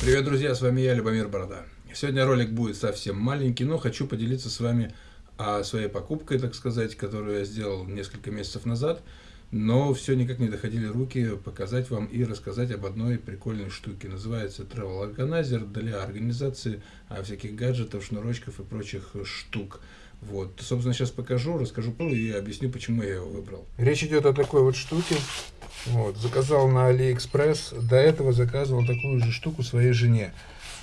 Привет, друзья, с вами я, Любомир Борода. Сегодня ролик будет совсем маленький, но хочу поделиться с вами о своей покупкой, так сказать, которую я сделал несколько месяцев назад. Но все никак не доходили руки показать вам и рассказать об одной прикольной штуке. Называется Travel Organizer для организации а, всяких гаджетов, шнурочков и прочих штук. Вот, собственно, сейчас покажу, расскажу и объясню, почему я его выбрал. Речь идет о такой вот штуке. Вот, заказал на Алиэкспресс. До этого заказывал такую же штуку своей жене.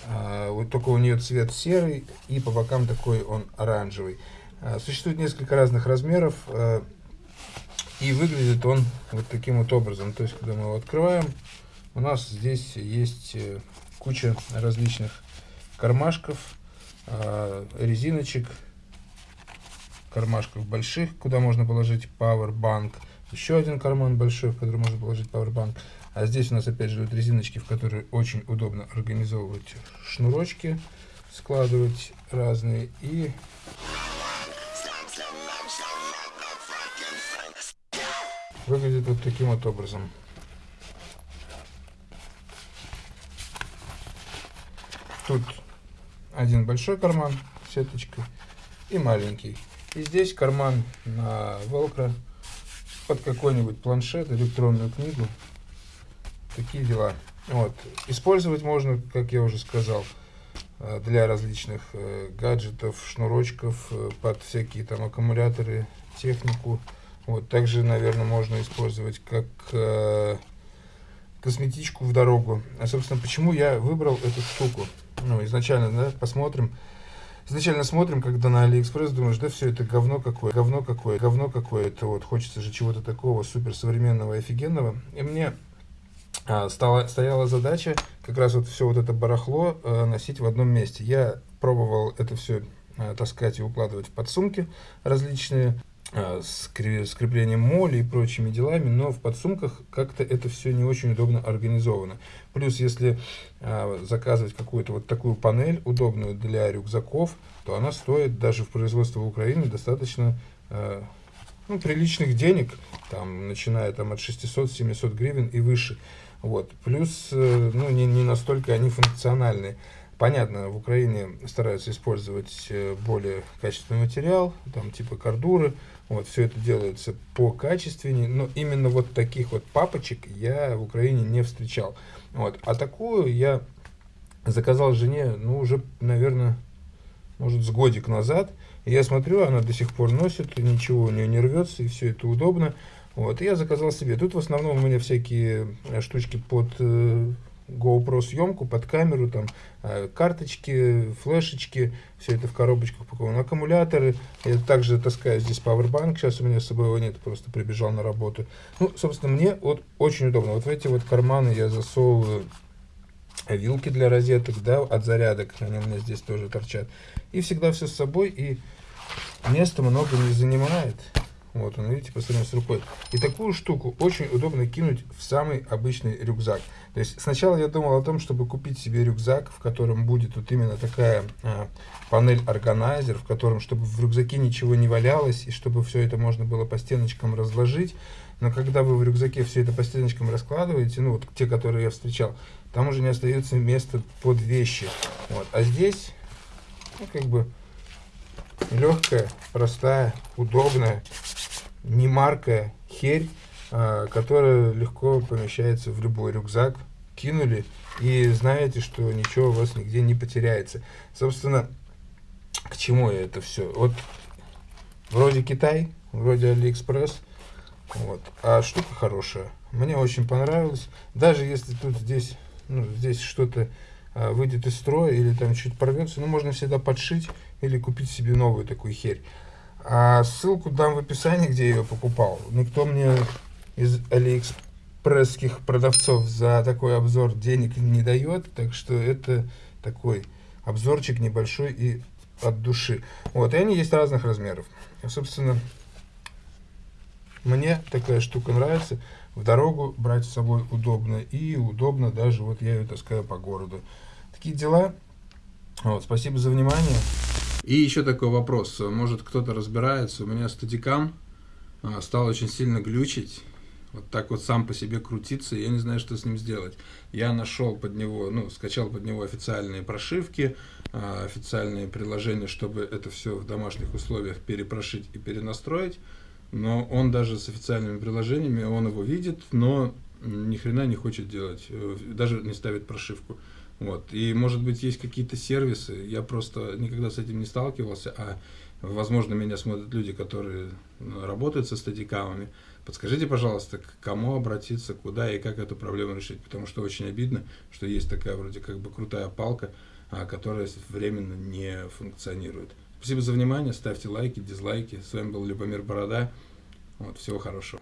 А, вот только у нее цвет серый и по бокам такой он оранжевый. А, существует несколько разных размеров. А, и выглядит он вот таким вот образом. То есть, когда мы его открываем, у нас здесь есть э, куча различных кармашков, а, резиночек, кармашков больших, куда можно положить Powerbank. Еще один карман большой, в который можно положить Powerbank. А здесь у нас опять же вот резиночки, в которые очень удобно организовывать шнурочки, складывать разные. И выглядит вот таким вот образом. Тут один большой карман сеточкой и маленький. И здесь карман на велкро под какой-нибудь планшет, электронную книгу. Такие дела. Вот. Использовать можно, как я уже сказал, э, для различных э, гаджетов, шнурочков, э, под всякие там аккумуляторы, технику. Вот. Также, наверное, можно использовать как косметичку в дорогу. А, собственно, почему я выбрал эту штуку? Ну, изначально, да, посмотрим. Изначально смотрим, когда на Алиэкспресс, думаешь, да все это говно какое, говно какое, говно какое-то, вот, хочется же чего-то такого суперсовременного офигенного. И мне а, стала, стояла задача как раз вот все вот это барахло а, носить в одном месте. Я пробовал это все а, таскать и укладывать в подсумки различные, с креплением MOLLE и прочими делами, но в подсумках как-то это все не очень удобно организовано. Плюс, если а, заказывать какую-то вот такую панель, удобную для рюкзаков, то она стоит даже в производстве в Украине достаточно а, ну, приличных денег, там, начиная там, от 600-700 гривен и выше. Вот. Плюс э, ну, не, не настолько они функциональные. Понятно, в Украине стараются использовать э, более качественный материал, там типа кордуры, вот все это делается по качественнее, но именно вот таких вот папочек я в Украине не встречал. Вот. А такую я заказал жене, ну уже, наверное, может с годик назад. И я смотрю, она до сих пор носит, ничего у нее не рвется, и все это удобно. Вот, и я заказал себе. Тут в основном у меня всякие э, штучки под э, GoPro съемку под камеру, там э, карточки, флешечки, все это в коробочках упаковано, аккумуляторы. Я также таскаю здесь Powerbank, сейчас у меня с собой его нет, просто прибежал на работу. Ну, собственно, мне вот очень удобно. Вот в эти вот карманы я засовываю вилки для розеток, да, от зарядок, они у меня здесь тоже торчат. И всегда все с собой, и места много не занимает. Вот он, видите, по сравнению с рукой. И такую штуку очень удобно кинуть в самый обычный рюкзак. То есть сначала я думал о том, чтобы купить себе рюкзак, в котором будет вот именно такая а, панель органайзер, в котором, чтобы в рюкзаке ничего не валялось, и чтобы все это можно было по стеночкам разложить. Но когда вы в рюкзаке все это по стеночкам раскладываете, ну вот те, которые я встречал, там уже не остается места под вещи. Вот. А здесь, ну как бы, легкая, простая, удобная, не маркая херь, а, которая легко помещается в любой рюкзак. Кинули и знаете, что ничего у вас нигде не потеряется. Собственно, к чему это все? Вот вроде Китай, вроде Алиэкспресс, вот, а штука хорошая. Мне очень понравилось. Даже если тут здесь, ну, здесь что-то а, выйдет из строя или там чуть порвется, ну, можно всегда подшить или купить себе новую такую херь. А ссылку дам в описании, где я ее покупал. Никто мне из алиэкспресских продавцов за такой обзор денег не дает, так что это такой обзорчик небольшой и от души. Вот, и они есть разных размеров. Собственно, мне такая штука нравится. В дорогу брать с собой удобно. И удобно даже, вот я ее таскаю по городу. Такие дела. Вот, спасибо за внимание. И еще такой вопрос. Может кто-то разбирается. У меня стадикам а, стал очень сильно глючить. вот так вот сам по себе крутиться, я не знаю, что с ним сделать. Я нашел под него, ну, скачал под него официальные прошивки, а, официальные приложения, чтобы это все в домашних условиях перепрошить и перенастроить. Но он даже с официальными приложениями, он его видит, но ни хрена не хочет делать, э, даже не ставит прошивку. Вот. И, может быть, есть какие-то сервисы, я просто никогда с этим не сталкивался, а, возможно, меня смотрят люди, которые ну, работают со стадикамами. Подскажите, пожалуйста, к кому обратиться, куда и как эту проблему решить, потому что очень обидно, что есть такая вроде как бы крутая палка, а, которая временно не функционирует. Спасибо за внимание, ставьте лайки, дизлайки. С вами был Любомир Борода. Вот, всего хорошего.